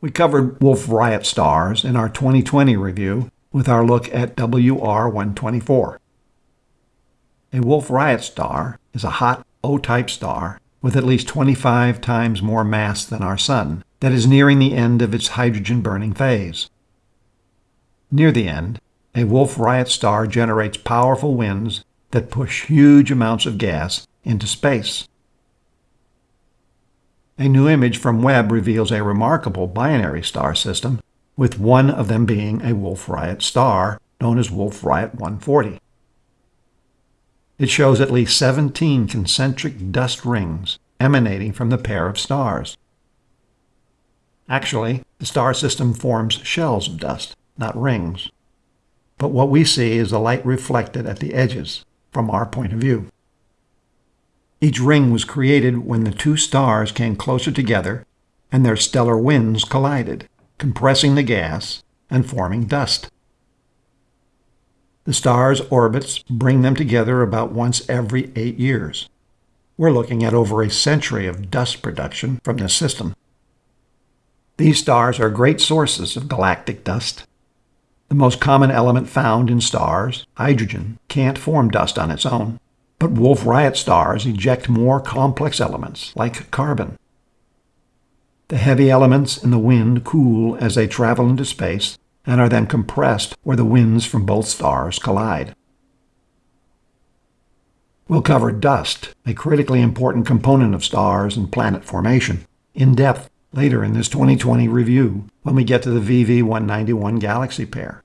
We covered Wolf Rayet stars in our 2020 review with our look at WR124. A Wolf Rayet star is a hot O-type star with at least 25 times more mass than our Sun that is nearing the end of its hydrogen-burning phase. Near the end, a Wolf Rayet star generates powerful winds that push huge amounts of gas into space. A new image from Webb reveals a remarkable binary star system, with one of them being a Wolf Rayet star known as Wolf Rayet 140. It shows at least 17 concentric dust rings emanating from the pair of stars. Actually, the star system forms shells of dust, not rings. But what we see is the light reflected at the edges, from our point of view. Each ring was created when the two stars came closer together and their stellar winds collided, compressing the gas and forming dust. The stars' orbits bring them together about once every eight years. We're looking at over a century of dust production from this system. These stars are great sources of galactic dust. The most common element found in stars, hydrogen, can't form dust on its own. But Wolf Rayet stars eject more complex elements, like carbon. The heavy elements in the wind cool as they travel into space and are then compressed where the winds from both stars collide. We'll cover dust, a critically important component of stars and planet formation, in depth later in this 2020 review when we get to the VV191 galaxy pair.